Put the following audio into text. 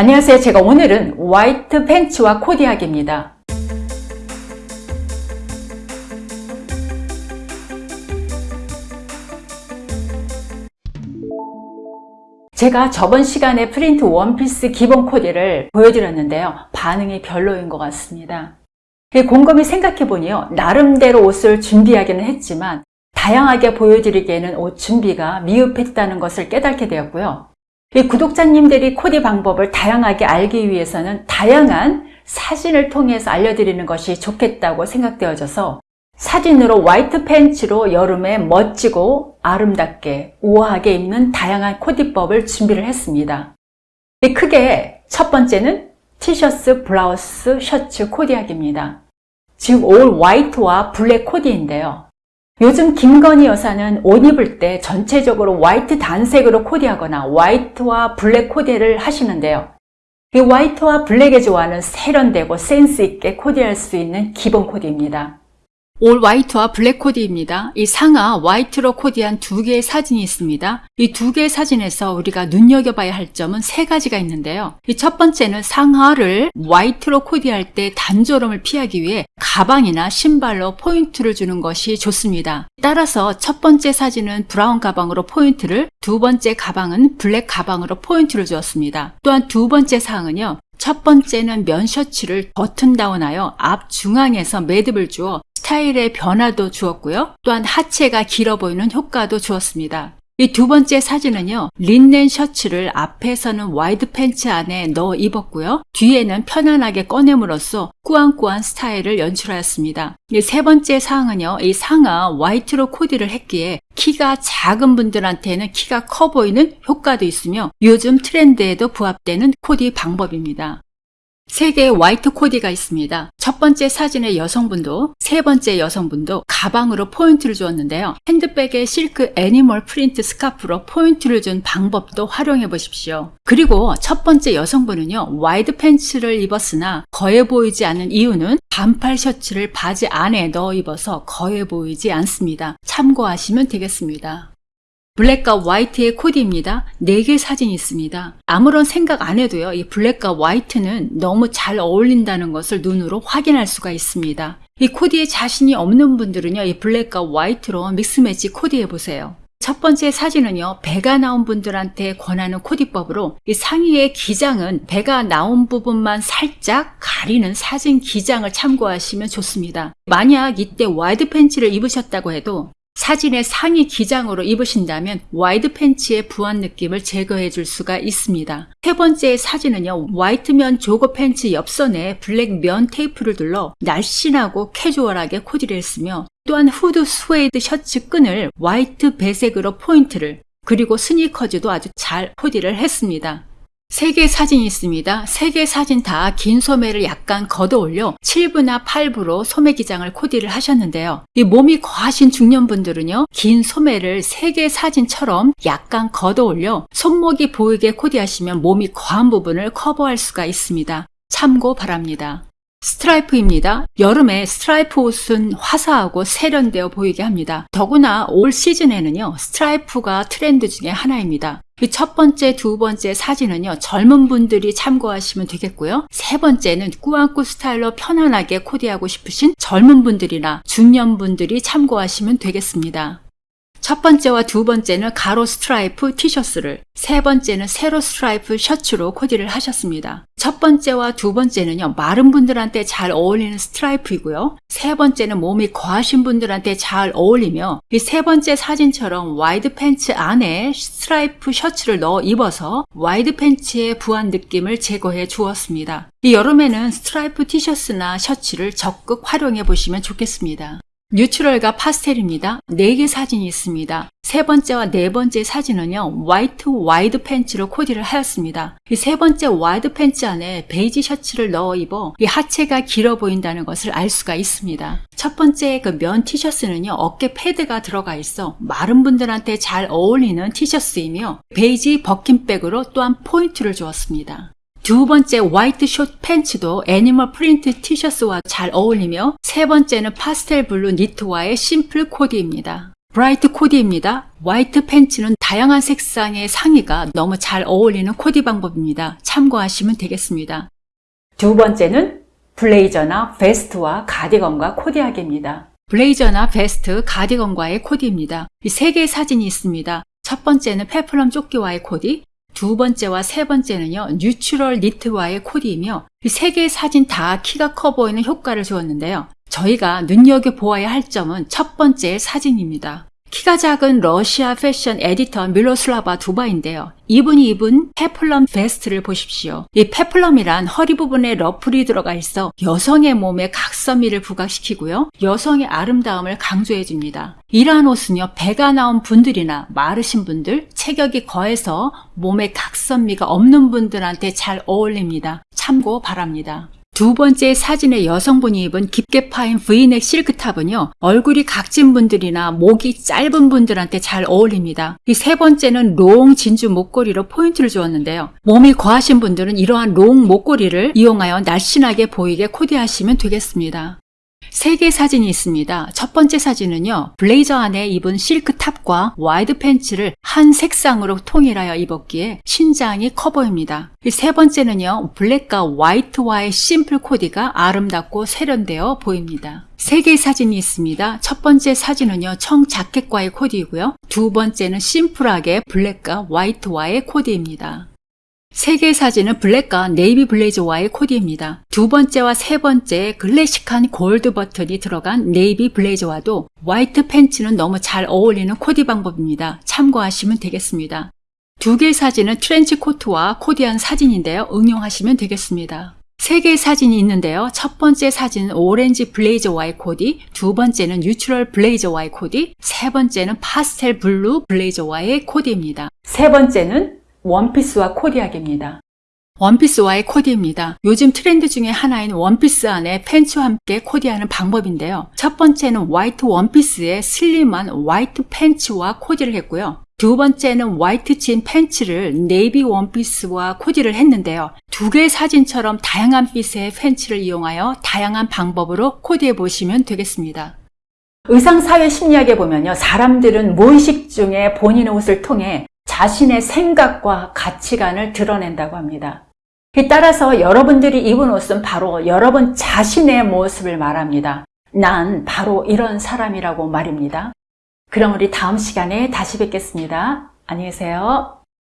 안녕하세요. 제가 오늘은 화이트 팬츠와 코디하기입니다. 제가 저번 시간에 프린트 원피스 기본 코디를 보여드렸는데요. 반응이 별로인 것 같습니다. 곰곰이 생각해보니요. 나름대로 옷을 준비하기는 했지만 다양하게 보여드리기에는 옷 준비가 미흡했다는 것을 깨닫게 되었고요. 구독자님들이 코디 방법을 다양하게 알기 위해서는 다양한 사진을 통해서 알려드리는 것이 좋겠다고 생각되어져서 사진으로 화이트 팬츠로 여름에 멋지고 아름답게 우아하게 입는 다양한 코디법을 준비를 했습니다. 크게 첫 번째는 티셔츠, 블라우스, 셔츠 코디하기입니다. 즉 올 화이트와 블랙 코디인데요. 요즘 김건희 여사는 옷 입을 때 전체적으로 화이트 단색으로 코디하거나 화이트와 블랙 코디를 하시는데요. 이 화이트와 블랙의 조화는 세련되고 센스 있게 코디할 수 있는 기본 코디입니다. 올 화이트와 블랙 코디입니다. 이 상하 화이트로 코디한 두 개의 사진이 있습니다. 이 두 개의 사진에서 우리가 눈여겨봐야 할 점은 세 가지가 있는데요. 이 첫 번째는 상하를 화이트로 코디할 때 단조로움을 피하기 위해 가방이나 신발로 포인트를 주는 것이 좋습니다. 따라서 첫 번째 사진은 브라운 가방으로 포인트를, 두 번째 가방은 블랙 가방으로 포인트를 주었습니다. 또한 두 번째 사항은요. 첫 번째는 면 셔츠를 버튼 다운하여 앞 중앙에서 매듭을 주어 스타일의 변화도 주었고요. 또한 하체가 길어 보이는 효과도 주었습니다. 이 두 번째 사진은요. 린넨 셔츠를 앞에서는 와이드 팬츠 안에 넣어 입었고요. 뒤에는 편안하게 꺼냄으로써 꾸안꾸 스타일을 연출하였습니다. 세 번째 사항은요. 이 상하 화이트로 코디를 했기에 키가 작은 분들한테는 키가 커 보이는 효과도 있으며 요즘 트렌드에도 부합되는 코디 방법입니다. 세 개의 화이트 코디가 있습니다. 첫 번째 사진의 여성분도 세 번째 여성분도 가방으로 포인트를 주었는데요. 핸드백에 실크 애니멀 프린트 스카프로 포인트를 준 방법도 활용해 보십시오. 그리고 첫 번째 여성분은요. 와이드 팬츠를 입었으나 부해 보이지 않는 이유는 반팔 셔츠를 바지 안에 넣어 입어서 부해 보이지 않습니다. 참고하시면 되겠습니다. 블랙과 화이트의 코디입니다. 4개 사진이 있습니다. 아무런 생각 안 해도요. 이 블랙과 화이트는 너무 잘 어울린다는 것을 눈으로 확인할 수가 있습니다. 이 코디에 자신이 없는 분들은요. 이 블랙과 화이트로 믹스매치 코디해 보세요. 첫 번째 사진은요, 배가 나온 분들한테 권하는 코디법으로 이 상의의 기장은 배가 나온 부분만 살짝 가리는 사진 기장을 참고하시면 좋습니다. 만약 이때 와이드 팬츠를 입으셨다고 해도 사진의 상의 기장으로 입으신다면 와이드 팬츠의 부한 느낌을 제거해 줄 수가 있습니다. 세 번째 사진은요. 화이트 면 조거 팬츠 옆선에 블랙 면 테이프를 둘러 날씬하고 캐주얼하게 코디를 했으며 또한 후드 스웨트 셔츠 끈을 화이트 배색으로 포인트를 그리고 스니커즈도 아주 잘 코디를 했습니다. 세 개 사진이 있습니다. 세 개 사진 다 긴 소매를 약간 걷어 올려 7부나 8부로 소매 기장을 코디를 하셨는데요. 이 몸이 과하신 중년분들은요. 긴 소매를 세 개 사진처럼 약간 걷어 올려 손목이 보이게 코디하시면 몸이 과한 부분을 커버할 수가 있습니다. 참고 바랍니다. 스트라이프입니다. 여름에 스트라이프 옷은 화사하고 세련되어 보이게 합니다. 더구나 올 시즌에는요, 스트라이프가 트렌드 중에 하나입니다. 그 첫 번째, 두 번째 사진은요, 젊은 분들이 참고하시면 되겠고요. 세 번째는 꾸안꾸 스타일로 편안하게 코디하고 싶으신 젊은 분들이나 중년 분들이 참고하시면 되겠습니다. 첫 번째와 두 번째는 가로 스트라이프 티셔츠를, 세 번째는 세로 스트라이프 셔츠로 코디를 하셨습니다. 첫 번째와 두 번째는요, 마른 분들한테 잘 어울리는 스트라이프이고요. 세 번째는 몸이 과하신 분들한테 잘 어울리며 이 세 번째 사진처럼 와이드 팬츠 안에 스트라이프 셔츠를 넣어 입어서 와이드 팬츠의 부한 느낌을 제거해 주었습니다. 이 여름에는 스트라이프 티셔츠나 셔츠를 적극 활용해 보시면 좋겠습니다. neutral과 파스텔입니다. 4개 사진이 있습니다. 세 번째와 네 번째 사진은요, white wide 팬츠로 코디를 하였습니다. 이 세 번째 wide 팬츠 안에 베이지 셔츠를 넣어 입어 이 하체가 길어 보인다는 것을 알 수가 있습니다. 첫 번째 그 면 티셔츠는요, 어깨 패드가 들어가 있어 마른 분들한테 잘 어울리는 티셔츠이며 베이지 Birkin bag으로 또한 포인트를 주었습니다. 두 번째 white short 팬츠도 animal print 티셔츠와 잘 어울리며 세 번째는 파스텔 blue 니트와의 simple 코디입니다. bright 코디입니다. white 팬츠는 다양한 색상의 상의가 너무 잘 어울리는 코디 방법입니다. 참고하시면 되겠습니다. 두 번째는 블레이저나 베스트와 가디건과 코디하기입니다. 블레이저나 베스트, 가디건과의 코디입니다. 이 세 개의 사진이 있습니다. 첫 번째는 peplum 조끼와의 코디, 두 번째와 세 번째는요, neutral 니트와의 코디이며 이 세 개의 사진 다 키가 커 보이는 효과를 주었는데요. 저희가 눈여겨보아야 할 점은 첫 번째 사진입니다. 키가 작은 러시아 패션 에디터 미로슬라바 두마인데요. 이분이 입은 peplum 베스트를 보십시오. 이 peplum이란 허리 부분에 러플이 들어가 있어 여성의 몸에 각선미를 부각시키고요. 여성의 아름다움을 강조해 줍니다. 이러한 옷은요, 배가 나온 분들이나 마르신 분들, 체격이 과해서 몸에 각선미가 없는 분들한테 잘 어울립니다. 참고 바랍니다. 두 번째 사진의 여성분이 입은 깊게 파인 V넥 실크 top은요, 얼굴이 각진 분들이나 목이 짧은 분들한테 잘 어울립니다. 이 세 번째는 long 진주 목걸이로 포인트를 주었는데요. 몸이 과하신 분들은 이러한 long 목걸이를 이용하여 날씬하게 보이게 코디하시면 되겠습니다. 세 개의 사진이 있습니다. 첫 번째 사진은요, 블레이저 안에 입은 실크 top과 wide 팬츠를 한 색상으로 통일하여 입었기에 신장이 커 보입니다. 이세 번째는요, black과 white와의 simple 코디가 아름답고 세련되어 보입니다. 세 개의 사진이 있습니다. 첫 번째 사진은요, 청 자켓과의 코디이고요. 두 번째는 심플하게 black과 white와의 코디입니다. 세 개의 사진은 black과 navy 블레이저와의 코디입니다. 두 번째와 세 번째 클래식한 골드 버튼이 들어간 네이비 블레이저와도 white 팬츠는 너무 잘 어울리는 코디 방법입니다. 참고하시면 되겠습니다. 두 개의 사진은 트렌치 코트와 코디한 사진인데요. 응용하시면 되겠습니다. 세 개의 사진이 있는데요. 첫 번째 사진은 오렌지 블레이저와의 코디, 두 번째는 neutral 블레이저와의 코디, 세 번째는 파스텔 blue 블레이저와의 코디입니다. 세 번째는 원피스와 코디하기입니다. 원피스와의 코디입니다. 요즘 트렌드 중에 하나인 원피스 안에 팬츠와 함께 코디하는 방법인데요. 첫 번째는 white 원피스에 slim한 white 팬츠와 코디를 했고요. 두 번째는 white 진 팬츠를 네이비 원피스와 코디를 했는데요. 두 개의 사진처럼 다양한 핏의 팬츠를 이용하여 다양한 방법으로 코디해 보시면 되겠습니다. 의상사회 심리학에 보면요. 사람들은 무의식 중에 본인의 옷을 통해 자신의 생각과 가치관을 드러낸다고 합니다. 따라서 여러분들이 입은 옷은 바로 여러분 자신의 모습을 말합니다. 난 바로 이런 사람이라고 말입니다. 그럼 우리 다음 시간에 다시 뵙겠습니다. 안녕히 계세요.